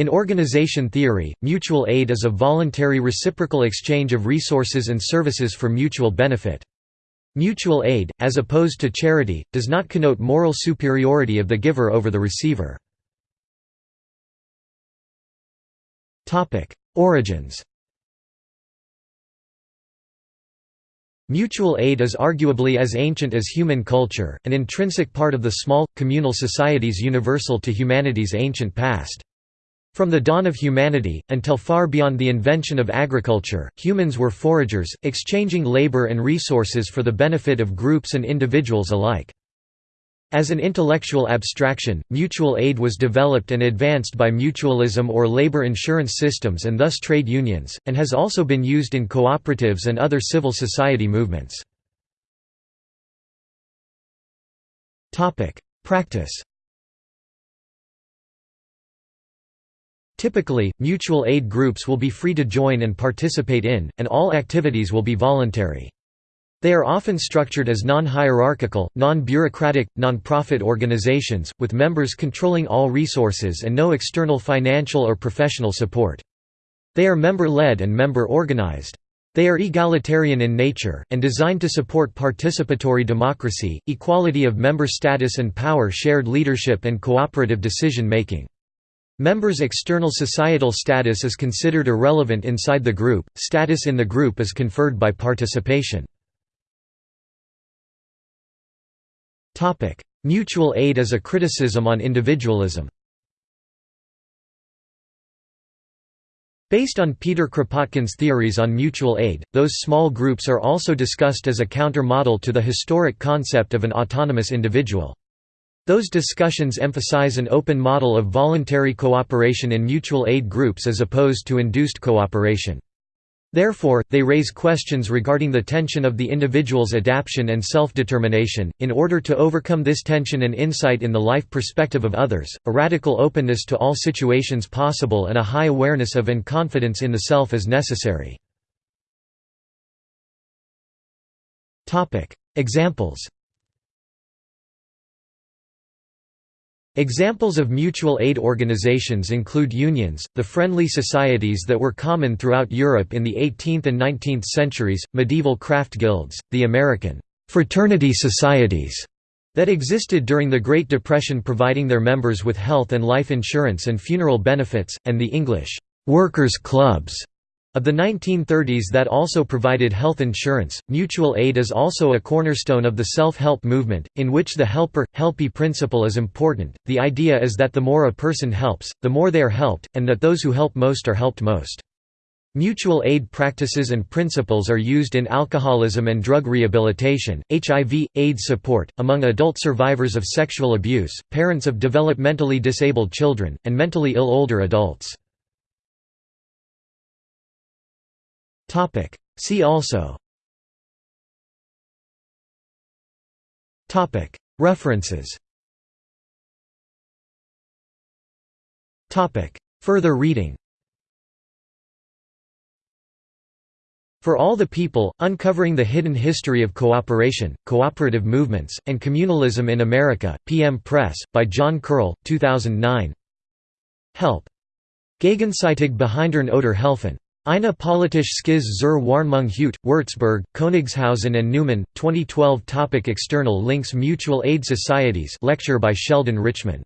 In organization theory, mutual aid is a voluntary reciprocal exchange of resources and services for mutual benefit. Mutual aid, as opposed to charity, does not connote moral superiority of the giver over the receiver. Origins Mutual aid is arguably as ancient as human culture, an intrinsic part of the small, communal societies universal to humanity's ancient past. From the dawn of humanity, until far beyond the invention of agriculture, humans were foragers, exchanging labor and resources for the benefit of groups and individuals alike. As an intellectual abstraction, mutual aid was developed and advanced by mutualism or labor insurance systems and thus trade unions, and has also been used in cooperatives and other civil society movements. Practice Typically, mutual aid groups will be free to join and participate in, and all activities will be voluntary. They are often structured as non-hierarchical, non-bureaucratic, non-profit organizations, with members controlling all resources and no external financial or professional support. They are member-led and member-organized. They are egalitarian in nature, and designed to support participatory democracy, equality of member status and power shared leadership and cooperative decision-making. Members' external societal status is considered irrelevant inside the group, status in the group is conferred by participation. Mutual aid as a criticism on individualism Based on Peter Kropotkin's theories on mutual aid, those small groups are also discussed as a counter-model to the historic concept of an autonomous individual. Those discussions emphasize an open model of voluntary cooperation in mutual aid groups as opposed to induced cooperation. Therefore, they raise questions regarding the tension of the individual's adaptation and self-determination. In order to overcome this tension and insight in the life perspective of others, a radical openness to all situations possible and a high awareness of and confidence in the self is necessary. Examples Examples of mutual aid organizations include unions, the friendly societies that were common throughout Europe in the 18th and 19th centuries, medieval craft guilds, the American «fraternity societies» that existed during the Great Depression providing their members with health and life insurance and funeral benefits, and the English «workers' clubs» Of the 1930s that also provided health insurance, mutual aid is also a cornerstone of the self-help movement, in which the helper-helpee principle is important. The idea is that the more a person helps, the more they are helped, and that those who help most are helped most. Mutual aid practices and principles are used in alcoholism and drug rehabilitation, HIV, AIDS support, among adult survivors of sexual abuse, parents of developmentally disabled children, and mentally ill older adults. Topic. See also. Topic. References. Topic. Further reading. For All the People, Uncovering the Hidden History of Cooperation, Cooperative Movements, and Communalism in America, PM Press, by John Curl, 2009 Help. Gegenseitig behindern oder helfen. Eine politische Skiz zur Warnung Hut, Würzburg, Königshausen and Neumann, 2012 Topic External links Mutual aid societies lecture by Sheldon Richman